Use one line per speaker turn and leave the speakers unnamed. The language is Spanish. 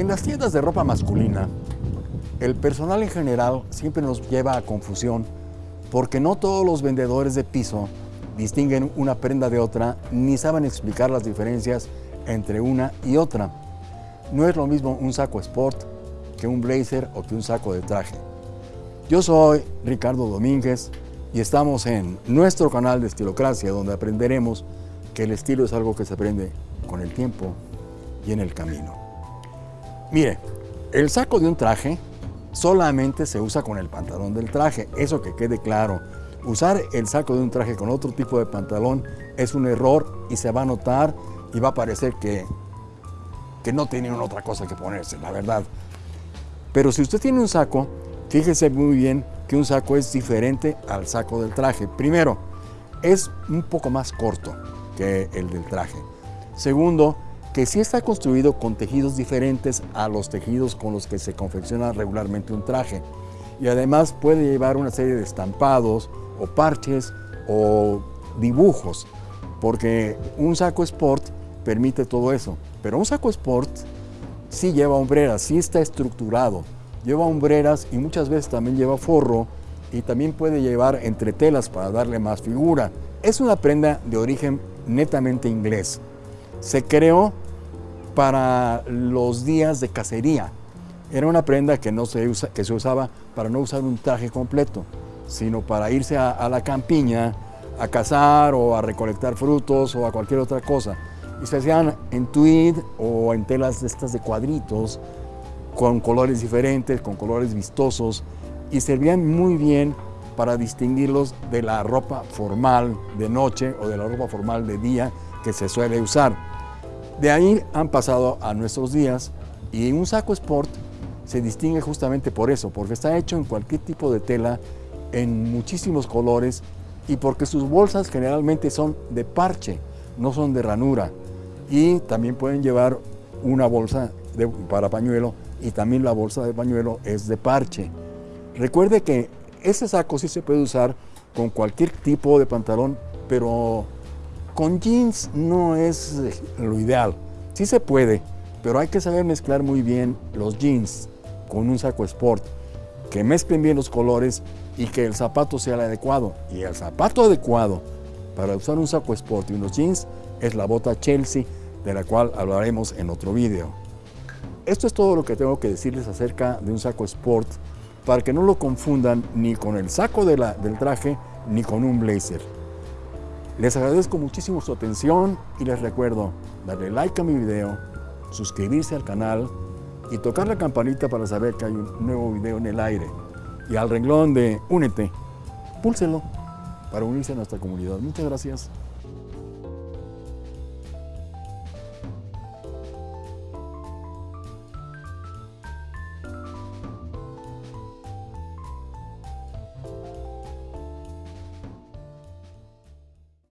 En las tiendas de ropa masculina, el personal en general siempre nos lleva a confusión porque no todos los vendedores de piso distinguen una prenda de otra ni saben explicar las diferencias entre una y otra. No es lo mismo un saco sport que un blazer o que un saco de traje. Yo soy Ricardo Domínguez y estamos en nuestro canal de Estilocracia donde aprenderemos que el estilo es algo que se aprende con el tiempo y en el camino. Mire, el saco de un traje solamente se usa con el pantalón del traje, eso que quede claro. Usar el saco de un traje con otro tipo de pantalón es un error y se va a notar y va a parecer que, que no tienen otra cosa que ponerse, la verdad. Pero si usted tiene un saco, fíjese muy bien que un saco es diferente al saco del traje. Primero, es un poco más corto que el del traje. Segundo, que sí está construido con tejidos diferentes a los tejidos con los que se confecciona regularmente un traje. Y además puede llevar una serie de estampados o parches o dibujos, porque un saco sport permite todo eso. Pero un saco sport sí lleva hombreras, sí está estructurado, lleva hombreras y muchas veces también lleva forro y también puede llevar entretelas para darle más figura. Es una prenda de origen netamente inglés. Se creó para los días de cacería. Era una prenda que, no se, que se usaba para no usar un traje completo, sino para irse a, a la campiña a cazar o a recolectar frutos o a cualquier otra cosa. Y se hacían en tweed o en telas de estas de cuadritos, con colores diferentes, con colores vistosos, y servían muy bien para distinguirlos de la ropa formal de noche o de la ropa formal de día que se suele usar. De ahí han pasado a nuestros días y un saco sport se distingue justamente por eso, porque está hecho en cualquier tipo de tela, en muchísimos colores y porque sus bolsas generalmente son de parche, no son de ranura. Y también pueden llevar una bolsa para pañuelo y también la bolsa de pañuelo es de parche. Recuerde que ese saco sí se puede usar con cualquier tipo de pantalón, pero con jeans no es lo ideal. Sí se puede, pero hay que saber mezclar muy bien los jeans con un saco sport, que mezclen bien los colores y que el zapato sea el adecuado. Y el zapato adecuado para usar un saco sport y unos jeans es la bota Chelsea, de la cual hablaremos en otro vídeo. Esto es todo lo que tengo que decirles acerca de un saco sport para que no lo confundan ni con el saco del traje ni con un blazer. Les agradezco muchísimo su atención y les recuerdo darle like a mi video, suscribirse al canal y tocar la campanita para saber que hay un nuevo video en el aire. Y al renglón de Únete, púlselo para unirse a nuestra comunidad. Muchas gracias.